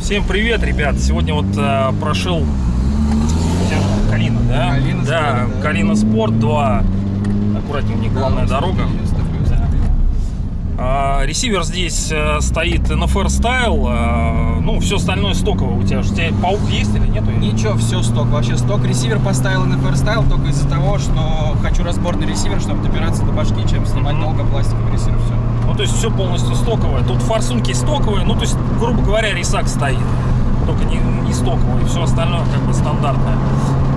Всем привет, ребят! Сегодня вот э, прошел Калина, да? Калина да, Спорт, да. Калина Спорт 2. Аккуратнее, у них главная дорога. А, ресивер здесь э, стоит NFR Style, э, ну, все остальное стоковое у тебя. же. У тебя паук есть или нету? Ничего, все сток. Вообще сток ресивер поставил на Style только из-за того, что хочу разборный ресивер, чтобы добираться до башки, чем снимать Мгм. долго пластиковый ресивер. Все. Ну, то есть все полностью стоковое. Тут форсунки стоковые, ну, то есть, грубо говоря, рисак стоит. Только не, не все остальное как бы стандартное.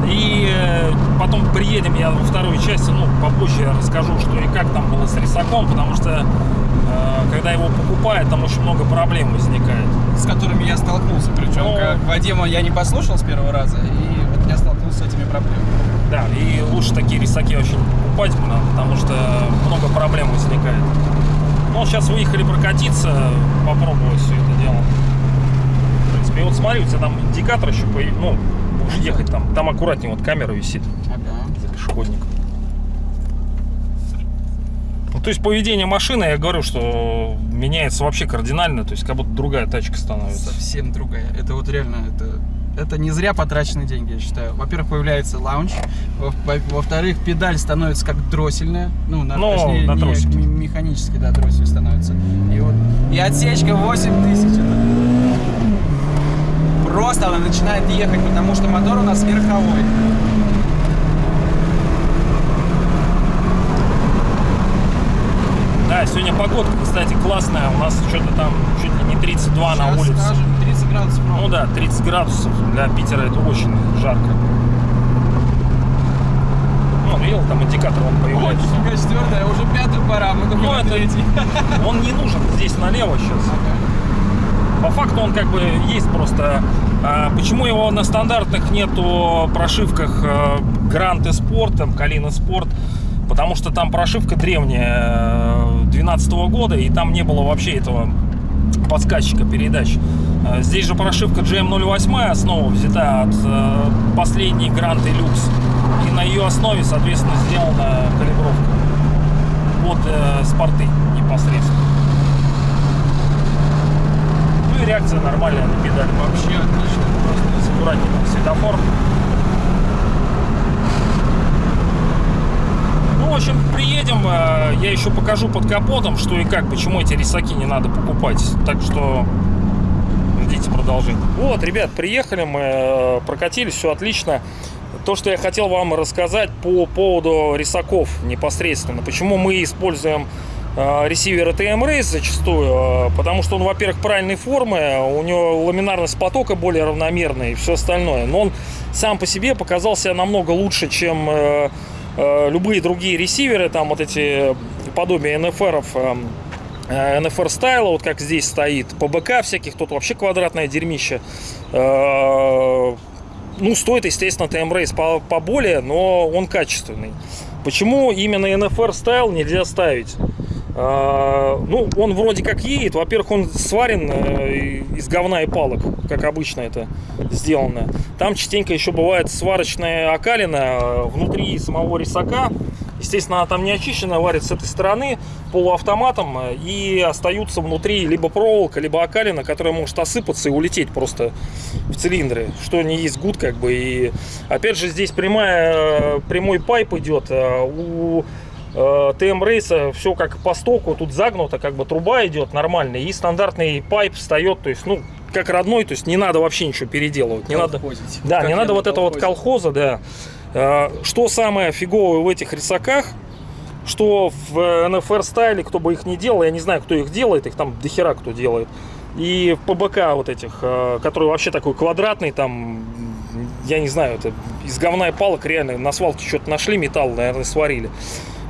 И э, потом приедем, я во второй части, ну, попозже я расскажу, что и как там было с рисаком, потому что, э, когда его покупают, там очень много проблем возникает. С которыми я столкнулся. Причем, Ну. как Вадима я не послушал с первого раза, и вот я столкнулся с этими проблемами. Да, и лучше такие рисаки очень покупать, потому что много проблем возникает. Ну, сейчас выехали прокатиться, попробовать все это дело. И вот смотри, у тебя там индикатор еще появился, ну, будешь ехать там, там аккуратнее вот камера висит Ага. за пешеходником. Ну, то есть поведение машины, я говорю, что меняется вообще кардинально, то есть как будто другая тачка становится. Совсем другая. Это вот реально, это, это не зря потраченные деньги, я считаю. Во-первых, появляется лаунч. Во- во- Во-вторых, педаль становится как дроссельная. Ну, на, Ну, точнее, на не- механически, да, дроссель становится. И вот и отсечка 8000. Это... Просто она начинает ехать, потому что мотор у нас верховой. Да, сегодня погодка, кстати, классная, у нас что-то там чуть ли не 32 на Сейчас улице. скажем, 30 градусов ровно. Ну да, 30 градусов для Питера это очень жарко. Ну, видел, там индикатор он появляется. нифига четвертая, уже пятую пора, мы только Ну, на это- третий. Он не нужен здесь налево сейчас. По факту он как бы есть просто. А, почему его на стандартных нету прошивках э, и Спорт, там Калина Спорт? Потому что там прошивка древняя 2012 года, и там не было вообще этого подсказчика передач. Э, Здесь же прошивка GM08 основа взята от э, последней и Люкс. И на ее основе, соответственно, сделана калибровка под э, спорты непосредственно. Ну и реакция нормальная на педаль. Вообще отлично. Просто аккуратнее там светофор. Ну, в общем, приедем, э, я еще покажу под капотом, что и как, почему эти рисаки не надо покупать. Так что ждите продолжения. Вот, ребят, приехали мы, э, прокатились, все отлично. То, что я хотел вам рассказать по поводу рисаков непосредственно. Почему мы используем э, ресивер TM Race зачастую, э, потому что он, во-первых, правильной формы, у него ламинарность потока более равномерная и все остальное. Но он сам по себе показал себя намного лучше, чем э, любые другие ресиверы, там вот эти подобия NFR-ов, NFR стайла, вот как здесь стоит, ПБК всяких, тут вообще квадратное дерьмище. Ну, стоит, естественно, TM Race по- поболее, но он качественный. Почему именно NFR стайл нельзя ставить? А, Ну, он вроде как едет. Во-первых, он сварен э, из говна и палок, как обычно это сделано. Там частенько еще бывает сварочная окалина э, внутри самого рисака. Естественно, она там не очищена, варит с этой стороны полуавтоматом э, и остаются внутри либо проволока, либо окалина, которая может осыпаться и улететь просто в цилиндры, что не есть good как бы. И опять же здесь прямая, прямой pipe идет. У TM Race а все как по стоку, тут загнуто, как бы труба идет нормальная, и стандартный pipe встает, то есть, ну, как родной, то есть не надо вообще ничего переделывать, не надо, Колхозить. да, Как не надо на вот это вот колхоза, да. Э, Что самое фиговое в этих рисаках, что в NFR style е, кто бы их не делал, я не знаю, кто их делает, их там дохера кто делает. И в ПБК вот этих, э, который вообще такой квадратный, там, я не знаю, это из говна и палок реально на свалке что-то нашли, металл, наверное, сварили.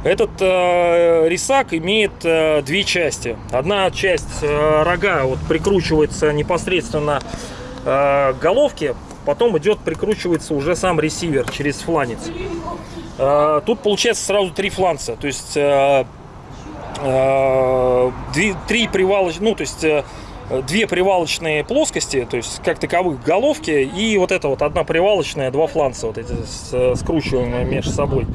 Этот э, рисак имеет э, две части. Одна часть э, рога вот прикручивается непосредственно э, к головке, потом идет прикручивается уже сам ресивер через фланец. Э, тут получается сразу три фланца, то есть э, э, три привалочных, ну то есть э, две привалочные плоскости, то есть как таковых головки, и вот это вот одна привалочная, два фланца, вот эти скручиваемые между собой.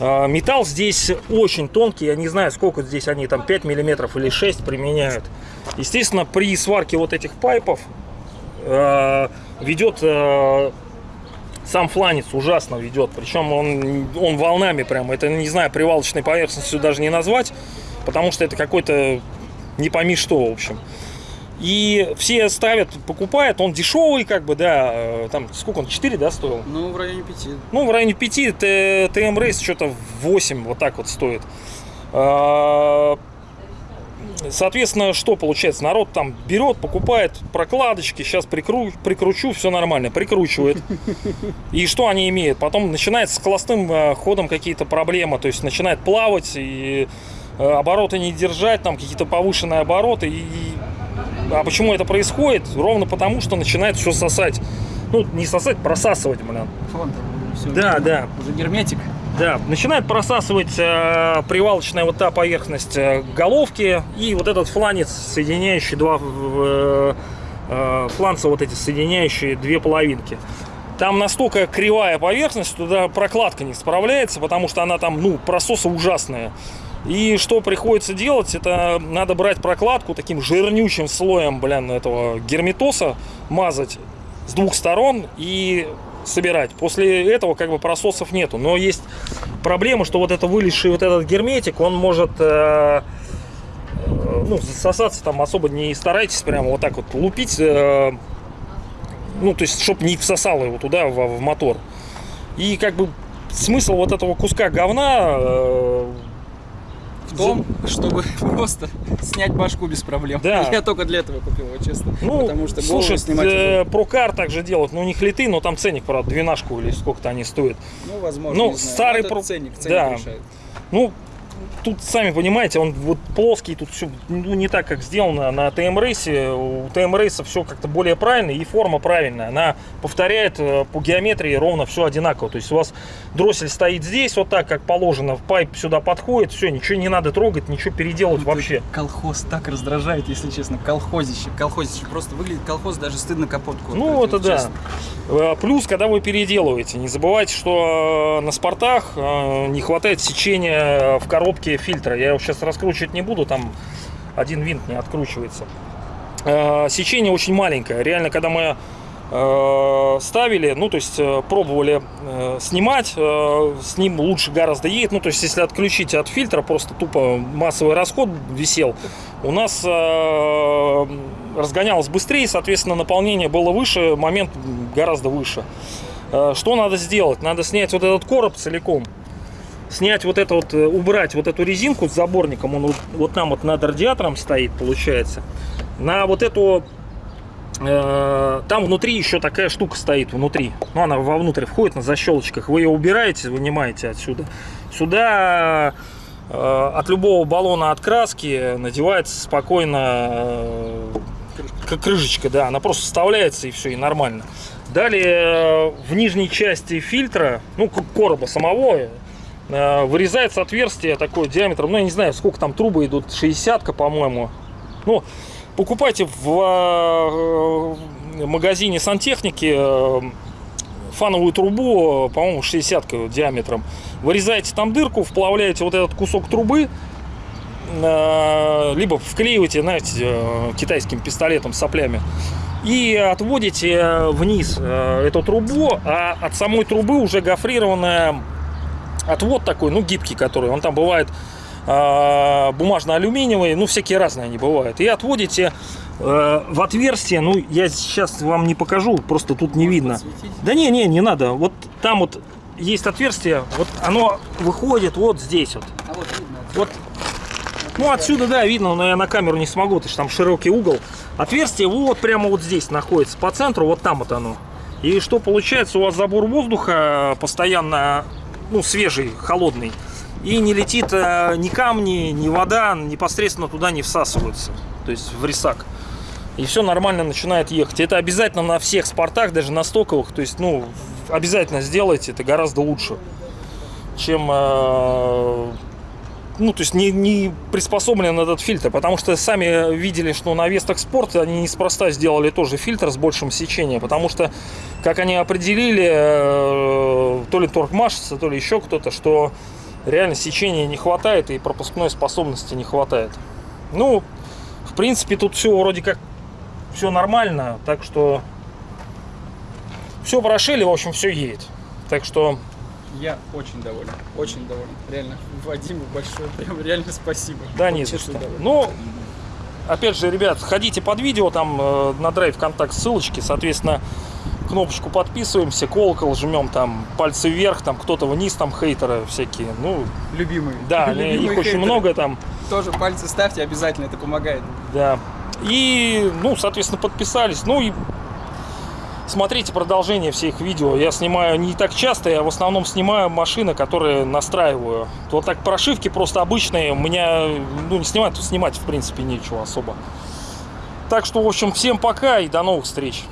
А, Металл здесь очень тонкий, я не знаю, сколько здесь они, там 5 миллиметров или 6 применяют. Естественно, при сварке вот этих пайпов э, ведет э, сам фланец ужасно ведет. Причем он, он волнами прямо. Это, не знаю, привалочной поверхностью даже не назвать, потому что это какой-то не пойми что, в общем. И все ставят, покупают, он дешевый, как бы, да, э, там, сколько он, 4, да, стоил? Ну, в районе пяти. Ну, в районе 5, Т- ТМ Рейс что-то 8, вот так вот стоит. А, Соответственно, что получается? Народ там берет, покупает прокладочки, сейчас прикру, прикручу, все нормально, прикручивает. И что они имеют? Потом начинается с холостым э, ходом какие-то проблемы, то есть начинает плавать и э, обороты не держать, там какие-то повышенные обороты. И... А почему это происходит? Ровно потому, что начинает все сосать. Ну, не сосать, просасывать, блин. Фон все. Да, да. Уже герметик. Да, начинает просасывать э, привалочная вот та поверхность э, головки и вот этот фланец, соединяющий два э, э, фланца, вот эти соединяющие две половинки. Там настолько кривая поверхность, туда прокладка не справляется, потому что она там, ну, прососа ужасная. И что приходится делать, это надо брать прокладку таким жирнючим слоем, блин, этого герметоса, мазать с двух сторон и собирать. После этого как бы прососов нету. Но есть проблема, что вот это вылезший вот этот герметик, он может э, ну, засосаться там особо не старайтесь прямо вот так вот лупить. э, ну, то есть, чтобы не всосало его туда, в, в мотор. И как бы смысл вот этого куска говна э, том, чтобы просто снять башку без проблем. Да. Я только для этого купил его, честно. Ну, Потому что слушай, снимать э, прокар также делают, ну, у них литы, но там ценник, правда, двенашку или сколько-то они стоят. Ну, возможно, ну, старый это про- ценник, ценник да. решает. Ну, тут, сами понимаете, он вот плоский, тут все ну, не так, как сделано на ТМ рейсе. У ТМ рейса все как-то более правильно и форма правильная. Она повторяет э, по геометрии ровно все одинаково. То есть у вас дроссель стоит здесь вот так, как положено, пайп сюда подходит, все, ничего не надо трогать, ничего переделывать Вот вообще. Колхоз так раздражает, если честно. Колхозище. Колхозище. Просто выглядит колхоз, даже стыдно капотку. Ну, открыть, это вот да. честно. Э, Плюс, когда вы переделываете, не забывайте, что э, на спортах не хватает сечения в коробке фильтра. Я его сейчас раскручивать не буду, там один винт не откручивается. Э, Сечение очень маленькое. Реально, когда мы э, ставили, ну, то есть э, пробовали снимать, с ним лучше гораздо едет. Ну, то есть, если отключить от фильтра, просто тупо массовый расход висел, у нас разгонялось быстрее, соответственно, наполнение было выше, момент гораздо выше. Что надо сделать? Надо снять вот этот короб целиком, снять вот это вот, э, убрать вот эту резинку с заборником, он вот, там вот над радиатором стоит, получается. На вот эту, э, там внутри еще такая штука стоит, внутри. Ну, она вовнутрь входит на защелочках. Вы ее убираете, вынимаете отсюда. Сюда э, от любого баллона от краски надевается спокойно э, крышечка, да, она просто вставляется и все, и нормально. Далее э, в нижней части фильтра, ну, короба самого, э, вырезается отверстие такое диаметром, ну, я не знаю, сколько там трубы идут, 60-ка, по-моему. Ну, покупайте в э, магазине сантехники э, фановую трубу, по-моему, 60 диаметром. Вырезаете там дырку, вплавляете вот этот кусок трубы, э, либо вклеиваете, знаете, э, китайским пистолетом с соплями, и отводите вниз э, эту трубу, а от самой трубы уже гофрированная отвод такой, ну, гибкий, который, он там бывает э, бумажно-алюминиевый, ну, всякие разные они бывают. И отводите э, в отверстие, ну, я сейчас вам не покажу, просто тут не видно. Подсветить. Да не, не, не надо. Вот там вот есть отверстие, вот оно выходит вот здесь вот. А вот видно. Вот. Ну, отсюда, да, видно, но я на камеру не смогу, потому что там широкий угол. Отверстие вот прямо вот здесь находится, по центру, вот там вот оно. И что получается, у вас забор воздуха постоянно, ну, свежий, холодный. И не летит э, ни камни, ни вода, непосредственно туда не всасываются. То есть в рисак. И все нормально начинает ехать. Это обязательно на всех спортах, даже на стоковых. То есть, ну, обязательно сделайте, это гораздо лучше, чем э, ну, то есть не, не приспособлен этот фильтр, потому что сами видели, что на Вестах Спорт они неспроста сделали тоже фильтр с большим сечением, потому что, как они определили, э, то ли торгмашица, то ли еще кто-то, что реально сечения не хватает и пропускной способности не хватает. Ну, в принципе, тут все вроде как все нормально, так что все прошили, в общем, все едет. Так что Я очень доволен, очень доволен. Реально, Вадиму большое, прям реально спасибо. Да, не за что. доволен. Ну, опять же, ребят, ходите под видео, там э, на драйв контакт ссылочки, соответственно, кнопочку подписываемся, колокол жмем, там пальцы вверх, там кто-то вниз, там хейтеры всякие. Ну, Любимые. да, Любимые их очень хейтеры. много там, Тоже пальцы ставьте, обязательно это помогает. да. И, ну, соответственно, подписались. Ну и смотрите продолжение всех видео. Я снимаю не так часто, я в основном снимаю машины, которые настраиваю. Вот так прошивки просто обычные. У меня, ну, не снимать, то снимать, в принципе, нечего особо. Так что, в общем, всем пока и до новых встреч.